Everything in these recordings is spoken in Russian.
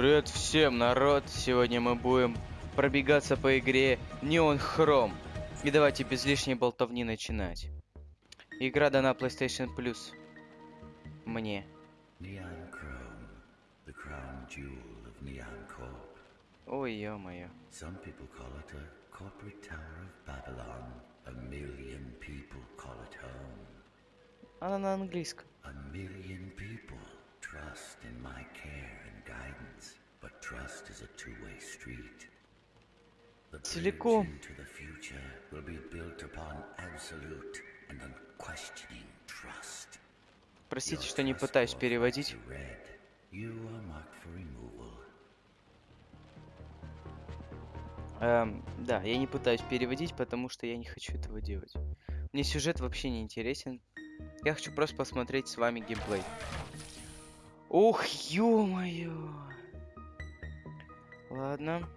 Привет всем, народ! Сегодня мы будем пробегаться по игре Neon Chrome. И давайте без лишней болтовни начинать. Игра дана PlayStation Plus. Мне. Neon Chrome, the crown jewel of Neon Corp. Ой, ё-моё. Some people call it a corporate tower of Babylon. A million people call it home. Она на английском. A million people trust in my care and guidance. But trust is a two-way street. The bridge Целиком. into the future will be built upon absolute and unquestioning trust. Простите, что не пытаюсь переводить. Эм, да, я не пытаюсь переводить, потому что я не хочу этого делать. Мне сюжет вообще не интересен. Я хочу просто посмотреть с вами геймплей. Ух, ё-моё! Ладно.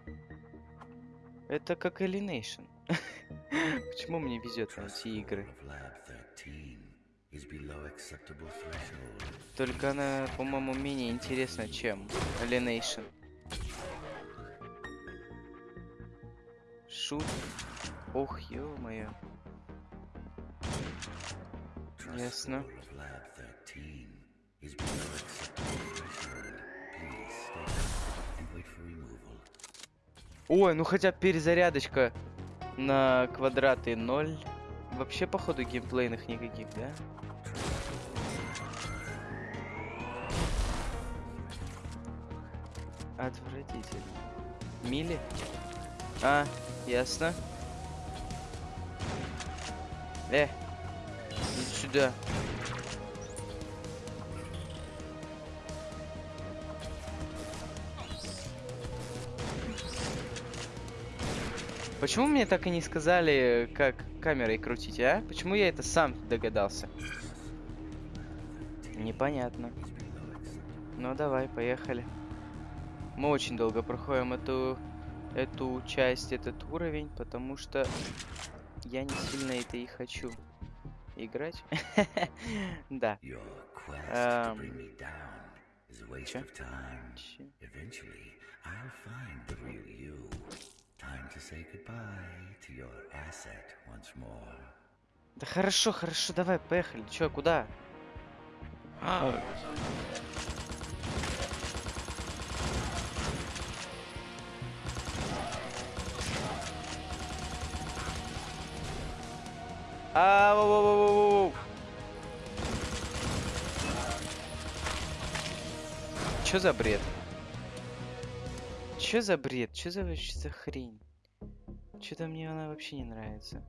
Это как Alienation. Почему мне везет на эти игры? of Lab 13 is below acceptable threshold. Только она, по-моему, менее интересна, чем Alienation. Шут. Ох, ё-моё. Ясно. Is. Ой, ну хотя перезарядочка на квадраты 0. Вообще, походу, геймплейных никаких, да? Отвратительно. Мили? А, ясно. Э, иди сюда. Почему мне так и не сказали, как камерой крутить, а? Почему я это сам догадался? Непонятно. Ну давай, поехали. Мы очень долго проходим эту эту часть, этот уровень, потому что я не сильно это и хочу играть. Да. Um. Да хорошо, хорошо, давай, поехали. Чё, куда? А, А, воу, воу, воу, воу, воу. Чё за бред? Чё за бред? Чё за вообще за хрень? Чё-то мне она вообще не нравится.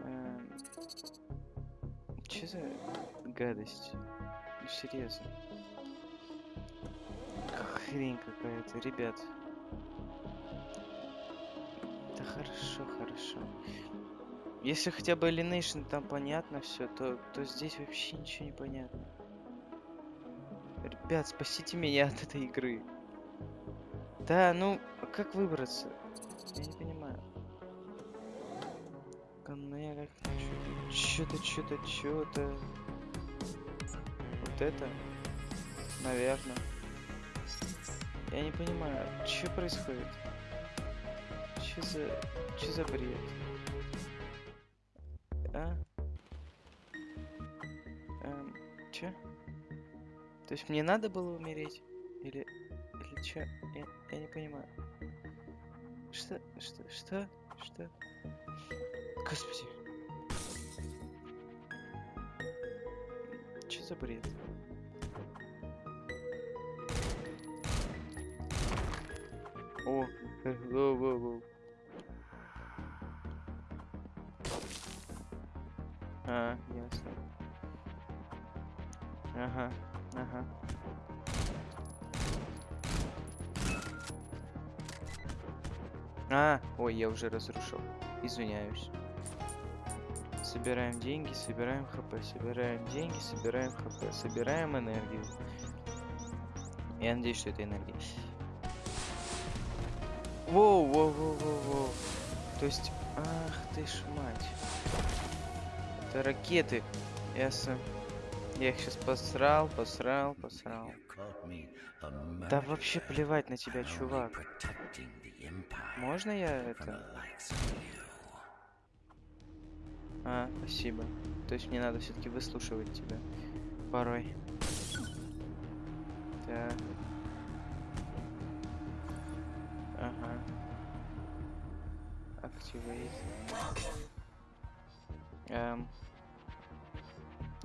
Эм, Чё за гадость? Серьезно. Хрень какая-то, ребят. Да хорошо, хорошо. Если хотя бы Alienation там понятно все, то, то здесь вообще ничего не понятно. Ребят, спасите меня от этой игры. Да, ну, как выбраться? Я не понимаю. Коннект, что-то, что-то, что-то. Вот это? Наверное. Я не понимаю, что происходит? Что за... Что за бред? А? Эм, чё? То есть мне надо было умереть? Или... Или чё? Понимаю. Что? Что? Что? Что? Господи. Чё за бред? О, воу, воу, воу. А, ясно. Ага, ага. А, ой, я уже разрушил. Извиняюсь. Собираем деньги, собираем хп, собираем деньги, собираем хп, собираем энергию. Я надеюсь, что это энергия. Воу, воу, воу, воу, воу. То есть, ах ты ж мать. Это ракеты. Ясно. Я их сейчас посрал, посрал, посрал. Да вообще плевать на тебя, чувак. Можно я это... А, спасибо. То есть мне надо все-таки выслушивать тебя порой. Так. Ага. Activate. Эм.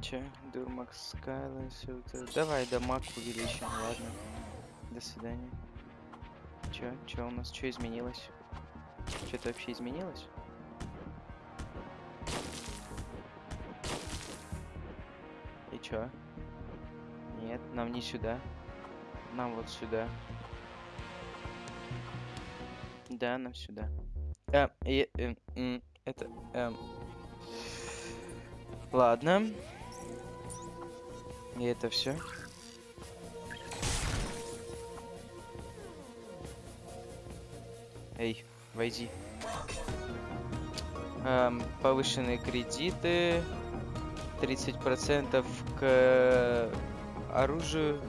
Че? Дурмакс Скайлайн, все это. Давай дамаг увеличим, ладно. До свидания. Че? Че у нас? Че изменилось? Что-то вообще изменилось? И чё? Нет, нам не сюда. Нам вот сюда. Да, нам сюда. Э, и, э, м, это, эм. Ладно. И это все. Эй, войди. Эм, повышенные кредиты. 30% к оружию.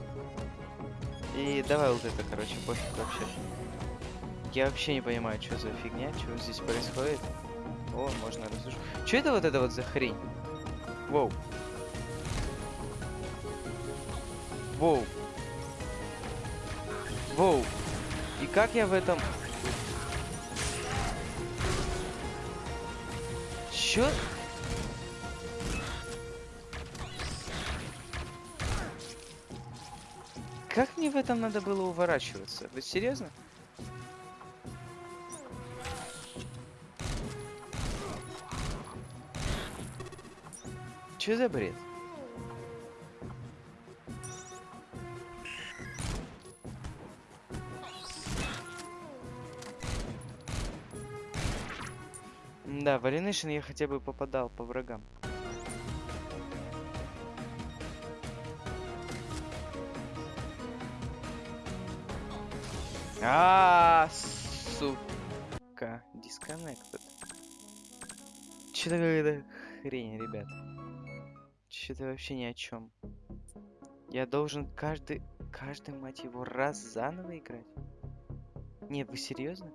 И давай вот это, короче, пофиг вообще. Я вообще не понимаю, что за фигня, что здесь происходит. О, можно разрушить. Что это вот это вот за хрень? Воу. Воу. Воу. И как я в этом... Чё? Как мне в этом надо было уворачиваться? Вы серьезно? Чё за бред? Да, в Alienation я хотя бы попадал по врагам. А, сука, disconnected. Что-то какая-то хрень, ребят. Что-то вообще ни о чем. Я должен каждый, каждый, мать его, раз заново играть? Не, вы серьезно?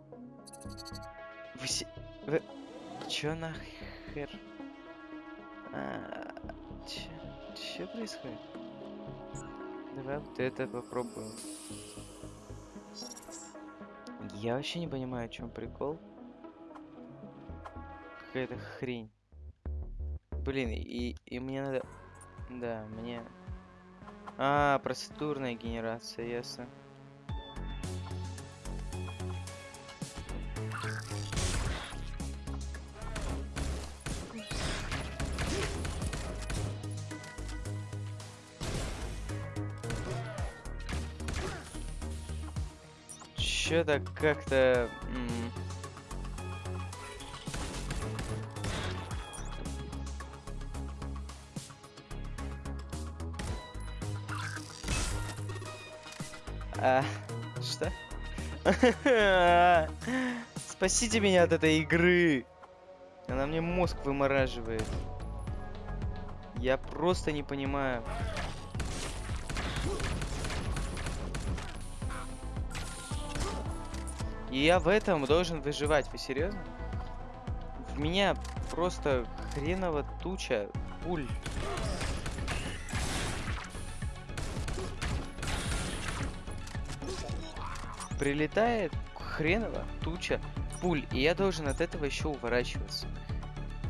Вы се... Вы... Чё нахер? А, чё, чё происходит? Давай вот это попробуем. Я вообще не понимаю, о чем прикол. Какая-то хрень. Блин, и, и мне надо... Да, мне... А, процедурная генерация, ясно. Чё-то как-то... А, что? Спасите меня от этой игры. Она мне мозг вымораживает. Я просто не понимаю. И я в этом должен выживать. Вы серьезно? В меня просто хреново туча пуль. Прилетает хреново туча пуль, и я должен от этого еще уворачиваться.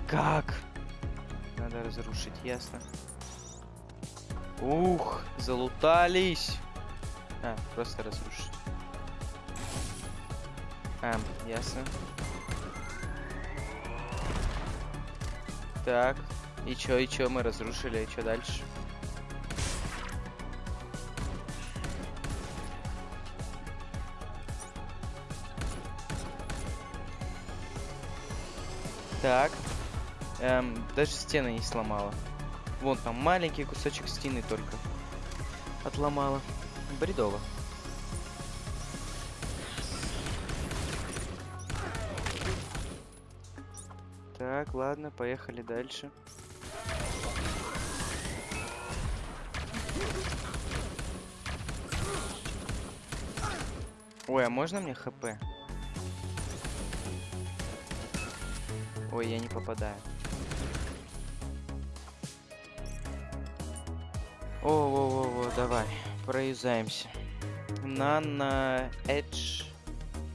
Как? Надо разрушить, ясно. Ух, залутались. А, просто разрушить. А, ясно. Так, и чё, и чё, мы разрушили, и чё дальше? Так. Эм, даже стены не сломала. Вон там маленький кусочек стены только. Отломала. Бредово. Ладно, поехали дальше. Ой, а можно мне хп? Ой, я не попадаю. О-о-о-о, давай, проюзаемся. Нана Эдж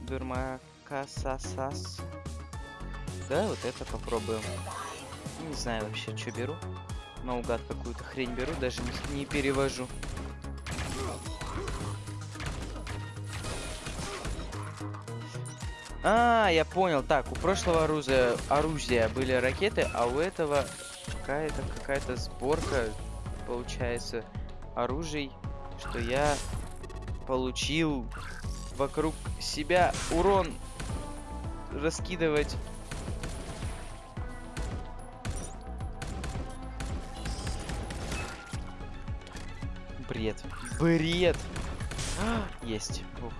Дурмакасасас. Да, вот это попробуем. Не знаю вообще, что беру. Наугад какую-то хрень беру, даже не, не перевожу. А, я понял. Так, у прошлого оружия, оружия были ракеты, а у этого какая-то какая-то сборка, получается, оружий, что я получил вокруг себя урон раскидывать. Бред. Бред. Есть. Ух.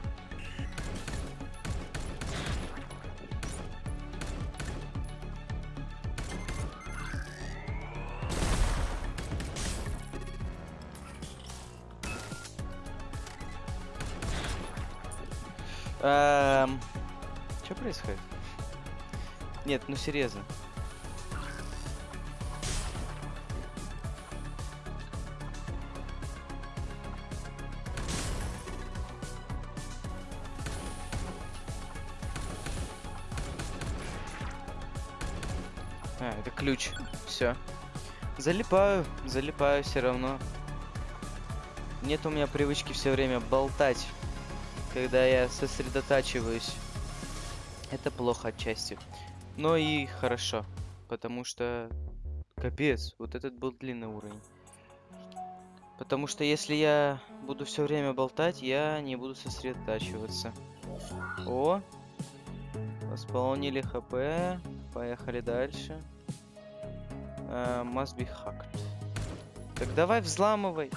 Эм... Что происходит? Нет, ну серьезно. А, это ключ. Все. Залипаю, залипаю все равно. Нет у меня привычки все время болтать когда я сосредотачиваюсь. Это плохо отчасти. Но и хорошо, потому что... Капец, вот этот был длинный уровень. Потому что если я буду все время болтать, я не буду сосредотачиваться. О! Восполнили хп. Поехали дальше. Uh, must be hacked. Так давай взламывай.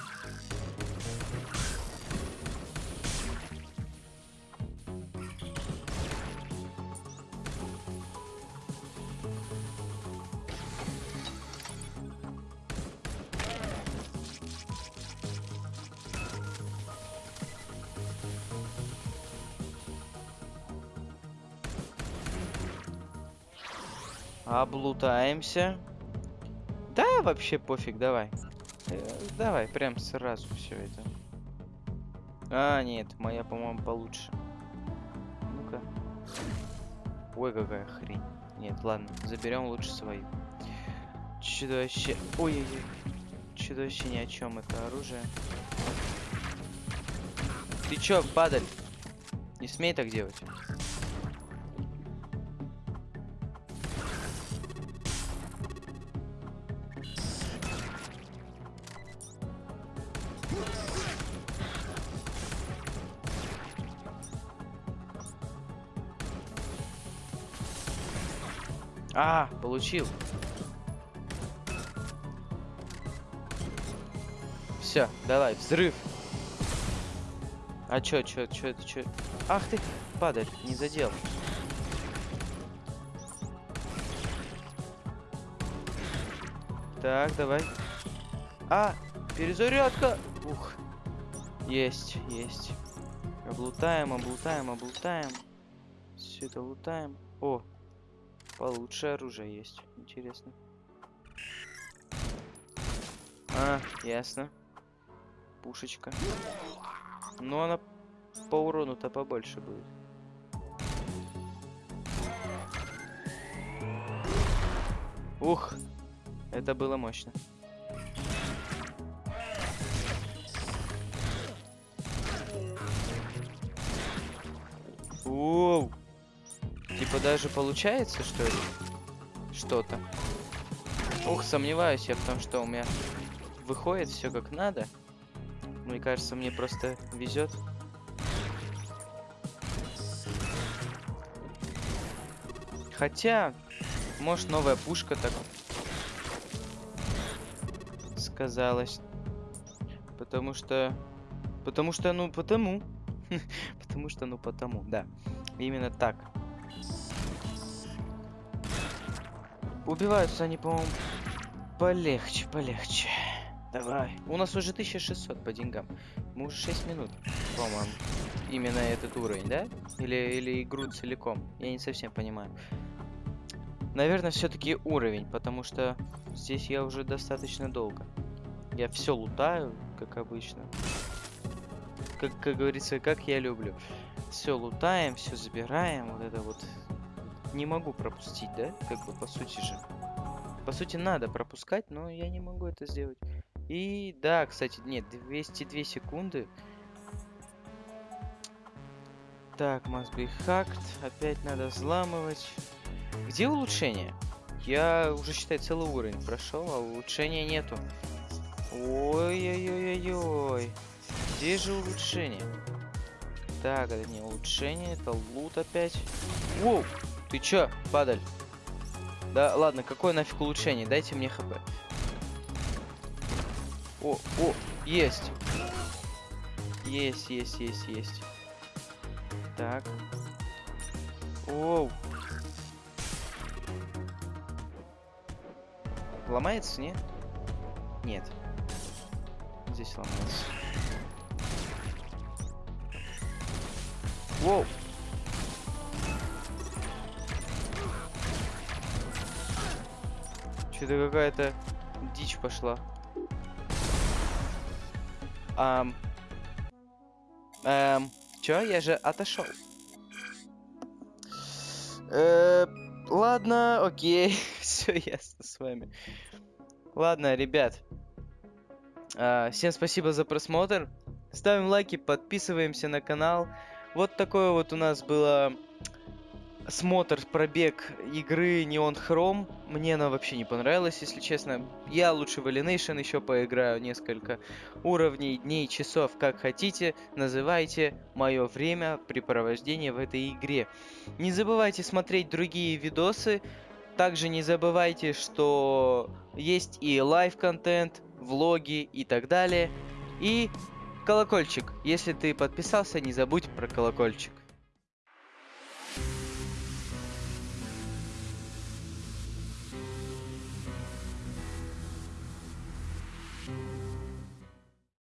Облутаемся. Да, вообще пофиг, давай. Э, давай, прям сразу все это. А, нет, моя, по-моему, получше. Ну-ка. Ой, какая хрень. Нет, ладно, заберем лучше свою. Чудовище. Ой-ой-ой. Чудовище ни о чем, это оружие. Ты чё, падаль? Не смей так делать. А, получил. Все, давай, взрыв. А чё, чё, чё, это чё? Ах ты, падаль, не задел. Так, давай. А, перезарядка. Ух. Есть, есть. Облутаем, облутаем, облутаем. Все это лутаем. О, Получше оружие есть. Интересно. А, ясно. Пушечка. Но она по урону-то побольше будет. Ух, это было мощно. Оу! Типа даже получается, что ли? Что-то. Ух, сомневаюсь я в том, что у меня выходит все как надо. Мне кажется, мне просто везет. Хотя, может, новая пушка так сказалась. Потому что... Потому что, ну, потому. потому что, ну, потому, да. Именно так. Убиваются они, по-моему, полегче, полегче. Давай. У нас уже 1600 по деньгам. Мы уже 6 минут, по-моему. Именно этот уровень, да? Или, или игру целиком? Я не совсем понимаю. Наверное, все-таки уровень, потому что здесь я уже достаточно долго. Я все лутаю, как обычно. Как, как говорится, как я люблю. Все лутаем, все забираем. Вот это вот не могу пропустить, да? Как бы по сути же. По сути, надо пропускать, но я не могу это сделать. И да, кстати, нет, 202 секунды. Так, must be hacked. Опять надо взламывать. Где улучшение? Я уже, считай, целый уровень прошел, а улучшения нету. Ой-ой-ой-ой-ой. Где же улучшение? Так, это не улучшение, это лут опять. Воу! Ты чё, падаль? Да ладно, какое нафиг улучшение? Дайте мне хп. О, о, есть. Есть, есть, есть, есть. Так. Оу. Ломается, нет? Нет. Здесь ломается. Воу. Что-то какая-то дичь пошла. Ам. Эм. Чё? Я же отошел. Э, ладно, окей. Все ясно с вами. Ладно, ребят. А, всем спасибо за просмотр. Ставим лайки, подписываемся на канал. Вот такое вот у нас было смотр, пробег игры Neon Chrome. Мне она вообще не понравилась, если честно. Я лучше в Alienation еще поиграю несколько уровней, дней, часов, как хотите. Называйте мое время препровождения в этой игре. Не забывайте смотреть другие видосы. Также не забывайте, что есть и live-контент, влоги и так далее. И колокольчик. Если ты подписался, не забудь про колокольчик.